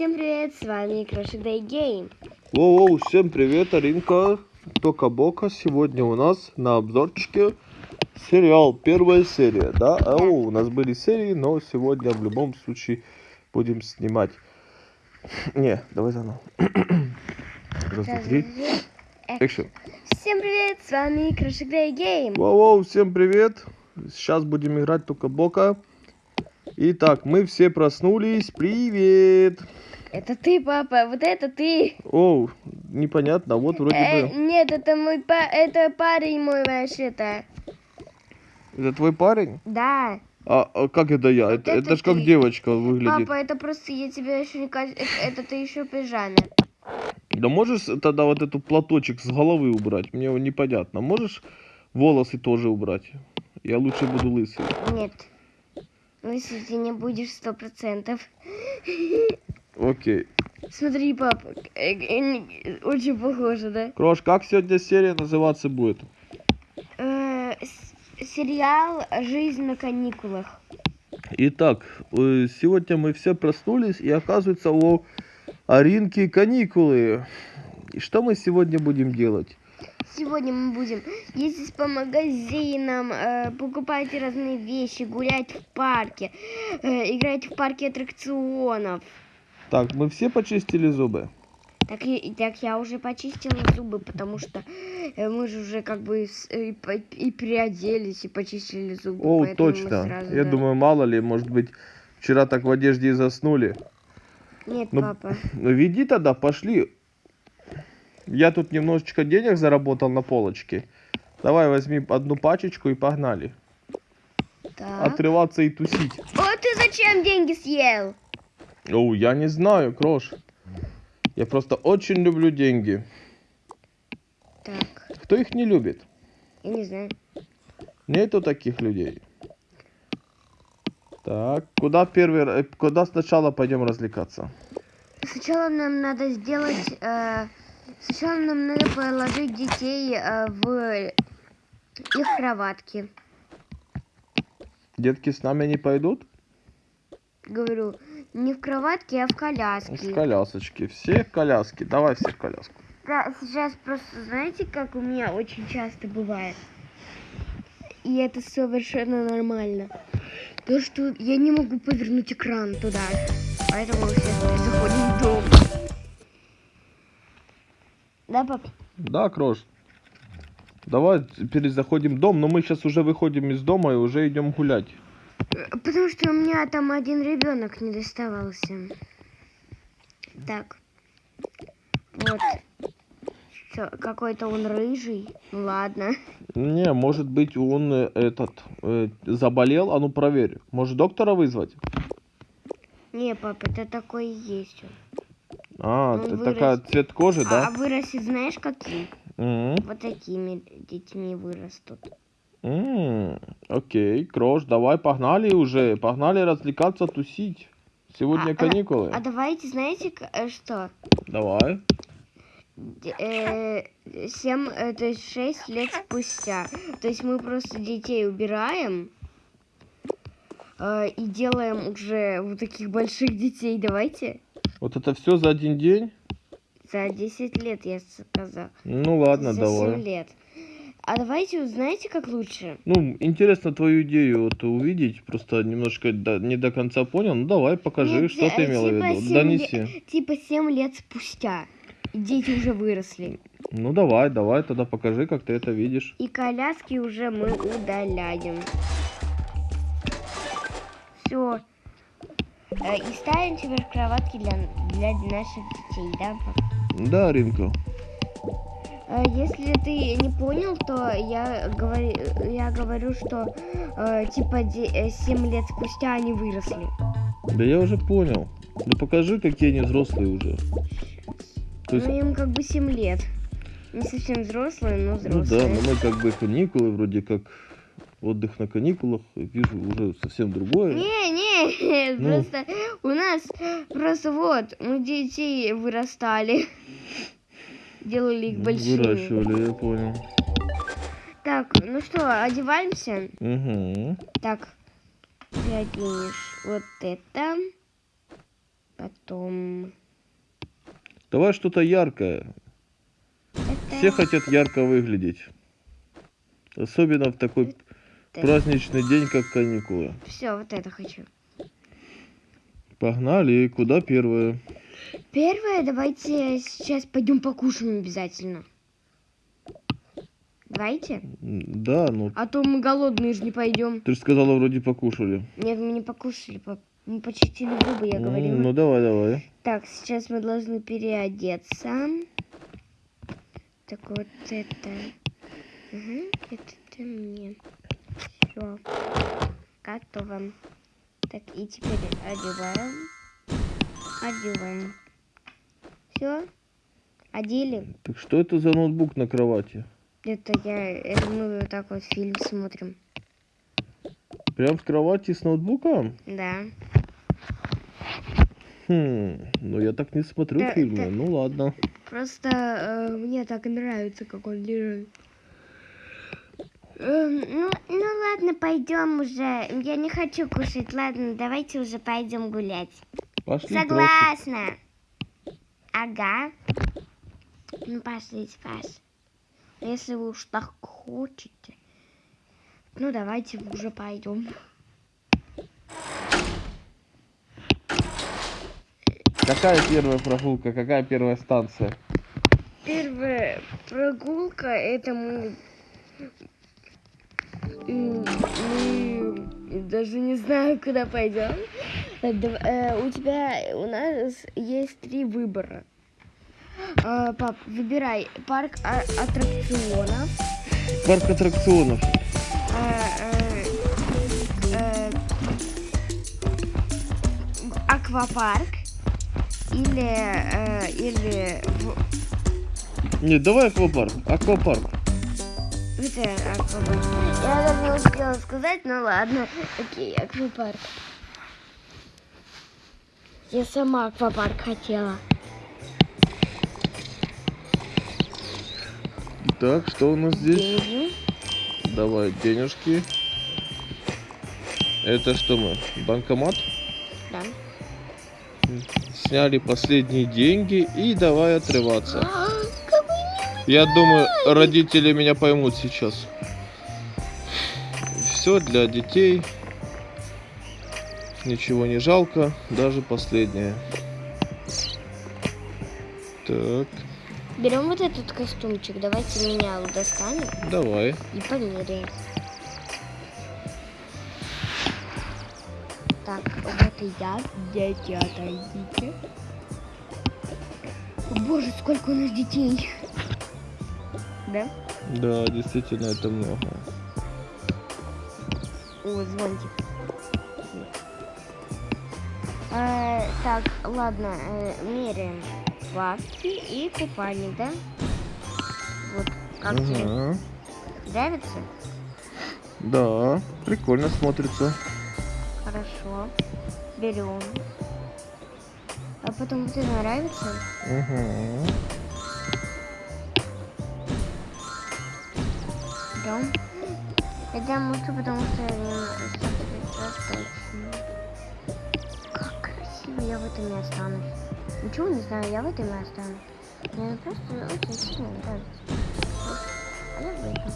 Всем привет, с вами Crush Day Game. Воу, всем привет, Аринка, Тока-Бока. Сегодня у нас на обзорчике сериал, первая серия, да? А, о, у нас были серии, но сегодня в любом случае будем снимать. Не, давай заново. Раз, два, три. Экшен. Всем привет, с вами Crush Day Game. Воу, всем привет. Сейчас будем играть Тока-Бока. Итак, мы все проснулись. Привет. Это ты, папа, вот это ты. Оу, непонятно, вот вроде Э, бы... нет, это мой па... это парень мой вообще-то. Это твой парень? Да. А, а как это я? Это, это это ж как девочка выглядит. Папа, это просто я тебя еще не ка- это, это ты еще пижаме. Да можешь тогда вот этот платочек с головы убрать? Мне непонятно. Можешь волосы тоже убрать? Я лучше буду лысый. Нет. Ну, если ты не будешь сто процентов. Окей. Смотри, папа, э, э, очень похоже, да? Крош, как сегодня серия называться будет? Э, сериал «Жизнь на каникулах». Итак, сегодня мы все проснулись, и оказывается у Аринки каникулы. И что мы сегодня будем делать? Сегодня мы будем ездить по магазинам, э, покупать разные вещи, гулять в парке, э, играть в парке аттракционов. Так, мы все почистили зубы? Так, и, так я уже почистила зубы, потому что э, мы же уже как бы с- и, по- и переоделись, и почистили зубы. О, точно. сразу, Я да. думаю, мало ли, может быть, вчера так в одежде и заснули. Нет, ну, папа. Ну, веди тогда, пошли. Я тут немножечко денег заработал на полочке. Давай возьми одну пачечку и погнали. Так. Отрываться и тусить. О, ты зачем деньги съел? Оу, я не знаю, Крош. Я просто очень люблю деньги. Так, Кто их не любит? я не знаю. Нету таких людей. Так, куда первый, э, куда сначала пойдем развлекаться? Сначала нам надо сделать... э, сначала нам надо положить детей э, в их кроватки. Детки с нами не пойдут? Говорю, не в кроватке, а в В коляске. колясочки. Все в коляски. Давай все в коляску. Да, сейчас просто, знаете, как у меня очень часто бывает? И это совершенно нормально. То, что я не могу повернуть экран туда. Поэтому сейчас заходим в дом. Да, пап? Да, Крош. Давай теперь заходим в дом, но мы сейчас уже выходим из дома и уже идем гулять. Э, Потому что у меня там один ребенок не доставался. Так. Вот. Какой-то он рыжий. Ну ладно. Не, может быть он э, этот э, заболел, а ну проверь. Может доктора вызвать? Не, пап, это такой и есть он. А, Он вырос. такая цвет кожи, А, а да? вырастет знаешь каким? Мгм. Вот такими детьми вырастут. Окей, Крош, давай погнали уже, погнали развлекаться, тусить. Сегодня А, а, каникулы. А давайте, знаете, э, что? Давай. Д- э, э, то есть шесть лет спустя. То есть мы просто детей убираем э, и делаем уже вот таких больших детей. Давайте. Вот это все за один день? За 10 лет, я сказал. Ну ладно, За давай. 7 лет. А давайте, узнаете, как лучше? Ну, интересно твою идею вот увидеть, просто немножко до- не до конца понял. Ну давай, покажи, Нет, что ты э, имела в типа виду. семь Донеси. ле- Типа 7 лет спустя. Дети уже выросли. Ну давай, давай, тогда покажи, как ты это видишь. И коляски уже мы удаляем. Все. И ставим теперь кроватки для, для наших детей, да? Да, Ринка. Э, Если ты не понял, то я говорю, я говорю что э, типа 7 лет спустя они выросли. Да я уже понял. Ну покажи, какие они взрослые уже. То есть, Ну им как бы 7 лет. Не совсем взрослые, но ну взрослые. да, но мы как бы каникулы, вроде как отдых на каникулах. Вижу уже совсем другое. Не, не, Ну. просто у нас просто вот мы детей вырастали, делали их большими. Выращивали, я понял. Так, ну что, одеваемся? Угу. Так, ты оденешь вот это. Потом... Давай что-то яркое. Это... Все хотят ярко выглядеть. Особенно в такой это- праздничный день, как каникулы. Все, вот это хочу. Погнали. Куда первое? Первое, давайте сейчас пойдем покушаем обязательно. Давайте. Да, ну А то мы голодные же не пойдем. ты же сказала, вроде покушали. Нет, мы не покушали, по- мы почистили зубы, я говорила. Ну давай, давай. Так, сейчас мы должны переодеться. Так вот это. Угу, это мне. Все. Готово. Так, и теперь одеваем. Одеваем. Все? Одели? Так что это за ноутбук на кровати? Это я, это мы вот так вот фильм смотрим. Прям в кровати с ноутбуком? Да. Хм, ну я так не смотрю Да, фильмы. да. Ну ладно. Просто э, мне так нравится, как он лежит. Эм, ну, ну ладно, пойдем уже. Я не хочу кушать. Ладно, давайте уже пойдем гулять. Пошли. Согласна. Ага. Ну пошлите, Паш. Если вы уж так хотите. Ну давайте уже пойдем. Какая первая прогулка? Какая первая станция? Первая прогулка это мы... Мы даже не знаю, куда пойдем. Э, У тебя, у нас есть три выбора. А, Пап, выбирай парк а- аттракционов, Парк аттракционов. э, э, э, аквапарк или, или Нет, давай аквапарк. Аквапарк. Аквапарк. Я даже не успела сказать, ну ладно. Окей, аквапарк. Я сама аквапарк хотела. Так, что у нас здесь? Деньги. Давай денежки. Это что мы? Банкомат? Да. Сняли последние деньги и давай отрываться. Я думаю, родители меня поймут сейчас. Все для детей. Ничего не жалко, даже последнее. Так, Берем вот этот костюмчик. Давайте меня достанем давай. и померяем. Так, вот и я. Дети, отойдите. Боже, сколько у нас детей. Да? Да, действительно, это много. О, звончик. Э, так, ладно, э, меряем плавки и купальник, да? Вот, как тебе? Ага. Нравится? Да, прикольно смотрится. Хорошо. Берем. А потом это нравится? Угу. Берем. Хотя лучше, потому что я не. Как красиво я в этом и останусь. Ничего не знаю, я в этом и останусь. Мне просто очень сильно нравится. А я в этом.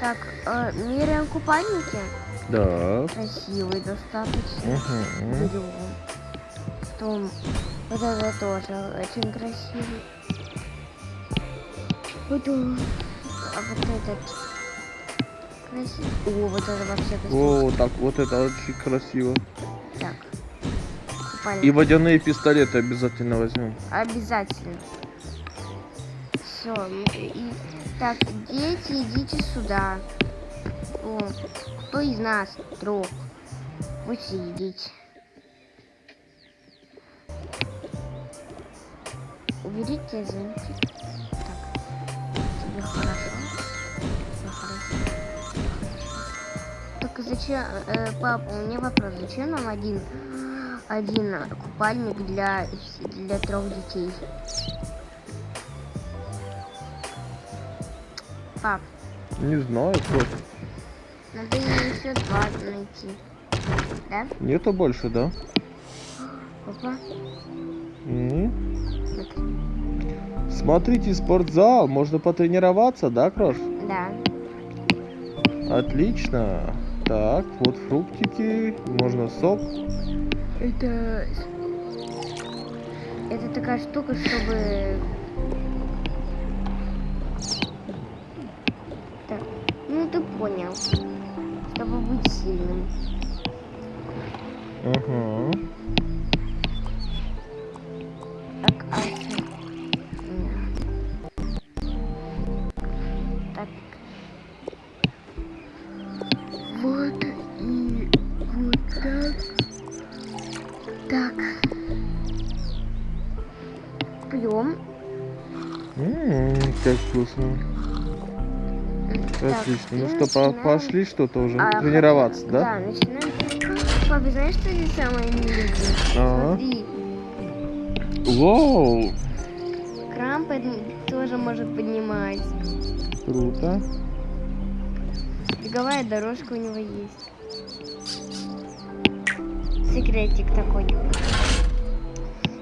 Так, э, меряем купальники. Да. Красивый достаточно. Угу. Берем. Потом вот это тоже очень красивый. Потом а вот этот красивый. О, вот это вообще красиво. О, так, вот это очень красиво. Так. И Купальник. водяные пистолеты обязательно возьмем. Обязательно. Все. И... Так, дети, идите сюда. О, кто из нас трех? Вы все Уберите зонтик. Так. Тебе хорошо? Тебе хорошо? Так зачем, э, папа, у меня вопрос, зачем нам один, один купальник для, для трех детей? Пап, Не знаю, просто. Надо еще два найти. Да? Нету больше, да? Опа. М. Вот. Смотрите, спортзал, можно потренироваться, да, Крош? Да. Отлично. Так, вот фруктики, можно сок. Это... Это такая штука, чтобы... Так, ну ты понял. Чтобы быть сильным. Ага. Вкусно. Отлично. Ну что, по- пошли что-то уже А, тренироваться, да? Да, начинаем. Папа, знаешь, что здесь самое миленькое? Ага. Смотри, Вау, крам под- тоже может поднимать. круто. Беговая дорожка у него есть. Секретик такой.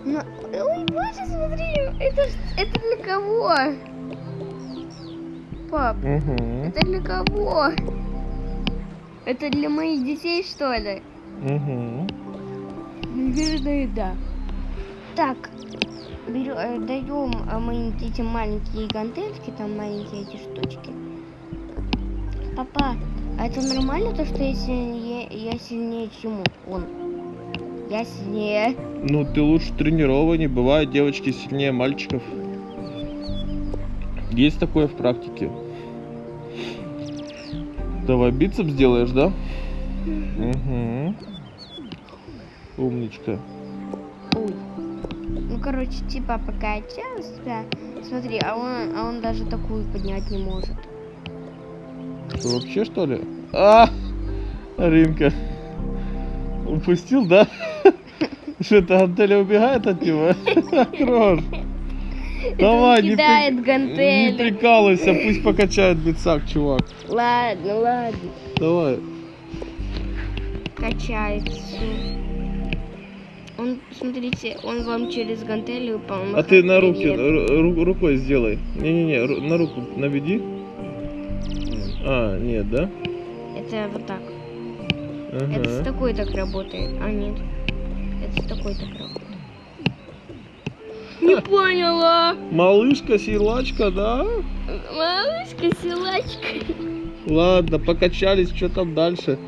Ну, ой, боже, смотри, это, это для кого? Пап, Угу, это для кого? Это для моих детей, что ли? угу. Наверное, да. Так, берё- э, даем моим детям маленькие гантельки, там маленькие эти штучки. Папа, а это нормально то, что я сильнее, я сильнее, чем он? Я сильнее. Ну, ты лучше тренированнее. Бывает, девочки сильнее мальчиков. Есть такое в практике. Давай бицепс сделаешь, да? Угу. Умничка. Ой. Ну, короче, типа покачал себя. Смотри, а он, а он даже такую поднять не может. Что, вообще, что ли? А! Ринка. Упустил, да? Что это Антеля убегает от него? Крош. Давай, не, кидает при- гантели. не прикалывайся, пусть покачает бицак, чувак. Ладно, ладно. Давай. Качает всё. Он, смотрите, он вам через гантели упал. А ты на руки, ру- ру- рукой сделай. Не-не-не, на руку наведи. А, нет, да? Это вот так. Это с Ага. такой так работает. А нет. Это с такой так работает. Не поняла. Малышка, силачка, да? Малышка, силачка. Ладно, покачались, что там дальше?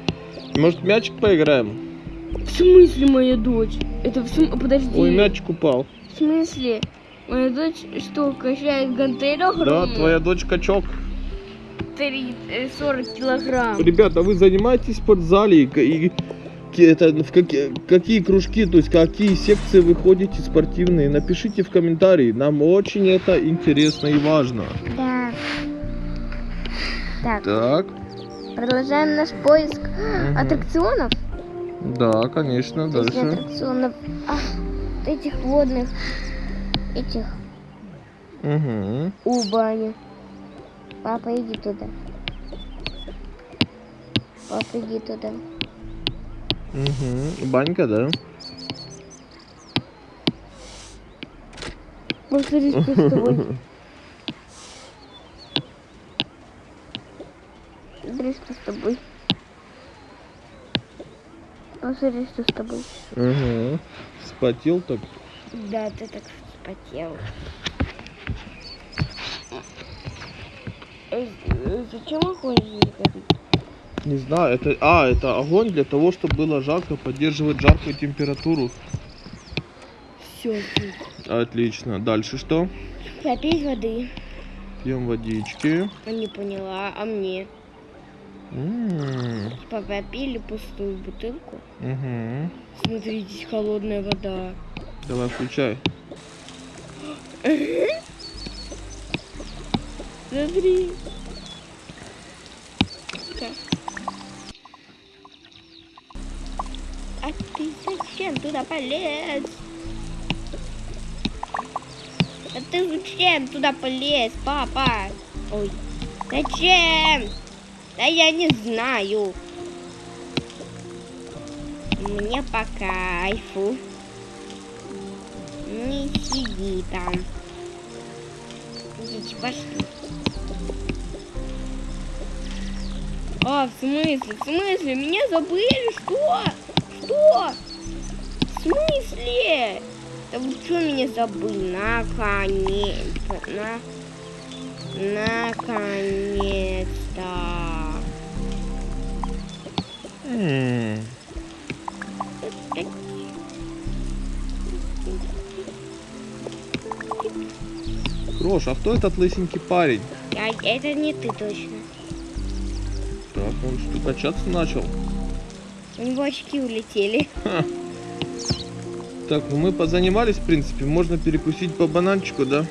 Может, мячик поиграем? В смысле моя дочь? Это в смысле... Подожди. Ой, мячик упал. В смысле? Моя дочь что, качает гантель Да, огромную? твоя дочь качок. Три- э, 40 килограмм. Ребята, вы занимаетесь в спортзале и, это, в какие, какие кружки, то есть какие секции вы ходите спортивные? Напишите в комментарии, нам очень это интересно и важно. Да. Так, Так, продолжаем наш поиск Мгм. аттракционов. да, конечно, Точнее, дальше. аттракционов а, этих водных, этих Угу. у бани. Папа, иди туда. Папа, иди туда. Угу. Банька, да? Что с тобой. Что с тобой. Посмотри, что с тобой. Угу. Спотел так. Да, ты так вспотел. Э, э, Зачем не горит? Не знаю, это... А, это огонь для того, чтобы было жарко, поддерживать жаркую температуру. Все, Отлично. Дальше что? попить воды. Пьем водички. А не поняла, а мне? М, Типа попили пустую бутылку. мгм. Смотрите, здесь холодная вода. Давай, включай. Смотри. А ты зачем туда полез? А ты зачем туда полез, папа? Ой, зачем? Да я не знаю. Мне по кайфу. Не сиди там. Идите, пошли. А, в смысле? В смысле? Меня забыли? Что? Что? Смысле? Да вы что меня забыли? Наконец-то. На... Наконец-то. М, Крош, а кто этот лысенький парень? Я, это не ты точно. Так, он что, качаться начал? У него очки улетели. Так, ну мы позанимались, в принципе. Можно перекусить по бананчику, да?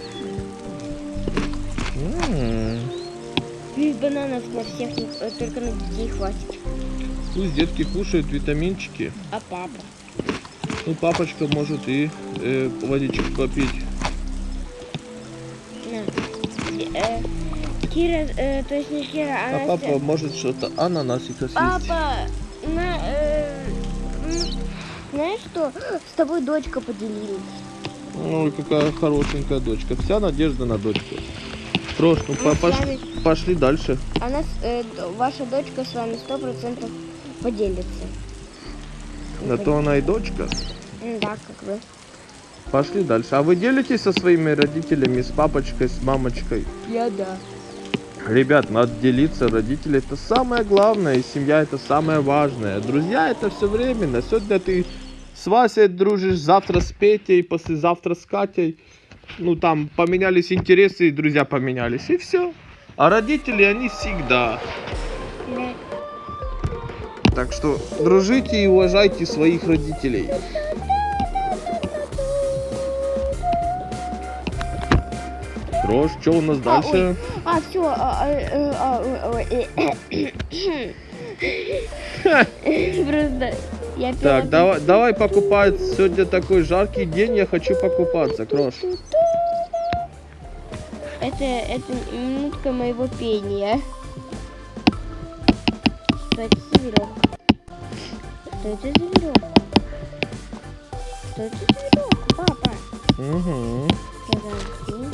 Из бананов на всех, не- э, только на детей хватит. Пусть детки кушают витаминчики. А папа? Ну, папочка может и э, водичку попить. На. Э, Кира, э, то есть не Кира, а, А папа может что-то ананасика съесть. Папа, на, э, знаешь что? С тобой дочка поделилась. Ой, какая хорошенькая дочка. Вся надежда на дочку. Крош, ну Мы по- пош- вами- пошли дальше. Она, э, ваша дочка с вами сто процентов поделится. На то она и дочка. Да, как бы. Пошли дальше. А вы делитесь со своими родителями, с папочкой, с мамочкой? Я да. Ребят, надо делиться. Родители это самое главное, и семья это самое важное. Друзья это все временно. Сегодня ты с Васей дружишь, завтра с Петей, послезавтра с Катей. Ну там поменялись интересы, и друзья поменялись, и все. А родители, они всегда. Так что дружите и уважайте своих родителей. Рож, что у нас А, дальше? А, все, а, э, а, э, э, Просто я Так, давай, давай покупать. Сегодня такой жаркий день, я хочу покупаться, Крош. Это, это минутка моего пения. Что это за веревка? Что это за веревка? Что это за веревка, папа? Угу. Подожди.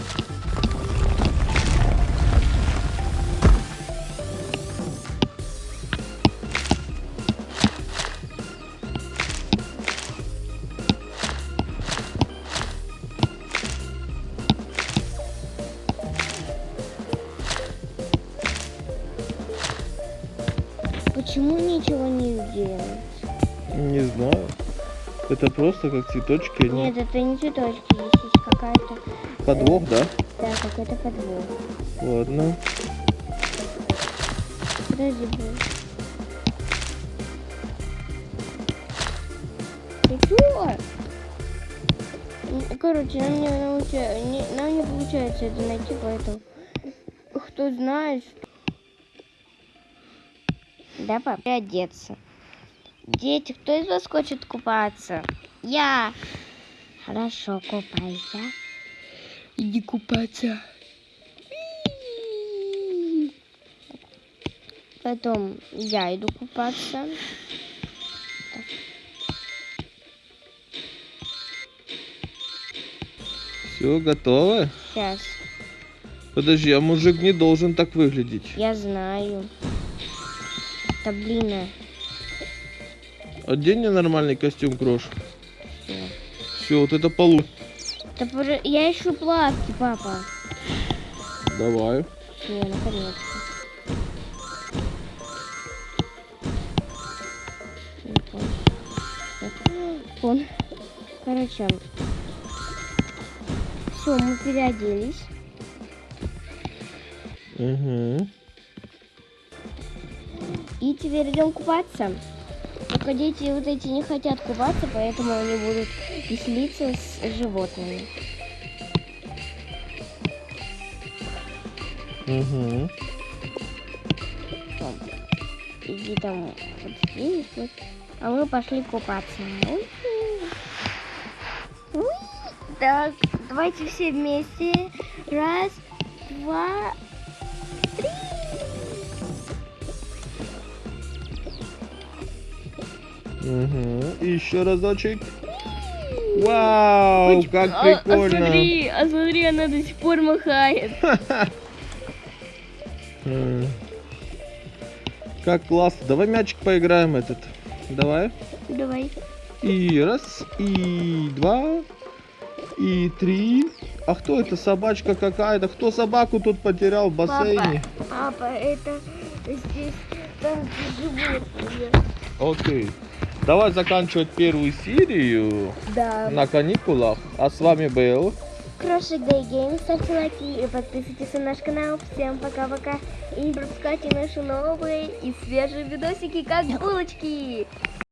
Это просто как цветочки. Они... Нет, это не цветочки, здесь есть какая-то, Подвох, да? да, какой-то подвох. Ладно. Подожди, блин. Ты чё? Короче, нам не, науча- не- нам не получается это найти, поэтому кто знает, что... Да, пап, одеться. Дети, кто из вас хочет купаться? Я. Хорошо, купайся. Иди купаться. Потом я иду купаться. Все, готово? Сейчас. Подожди, а мужик не должен так выглядеть. Я знаю. Да блин. Одень мне нормальный костюм, Крош. Все, вот это полу. Да я ищу плавки, папа. Давай. Не, наконец-то. Вон. Короче. Все, мы переоделись. Угу. И теперь идем купаться. Дети вот эти не хотят купаться, поэтому они будут веселиться с животными. Угу. Иди там вот здесь вот. А мы пошли купаться. Уи. Уи. Так, давайте все вместе. Раз, два, Угу. Еще разочек. Вау, как А- прикольно. А, смотри, а смотри, она до сих пор махает. Как классно. Давай мячик поиграем этот. Давай. Давай. И раз, и два, и три. А кто это? Собачка какая-то. Кто собаку тут потерял в бассейне? Папа, это здесь там животные. Окей. Давай заканчивать первую серию Да. на каникулах. А с вами был Крошик Day Games, ставьте лайки и подписывайтесь на наш канал. Всем пока-пока. И не пропускайте наши новые и свежие видосики, как булочки.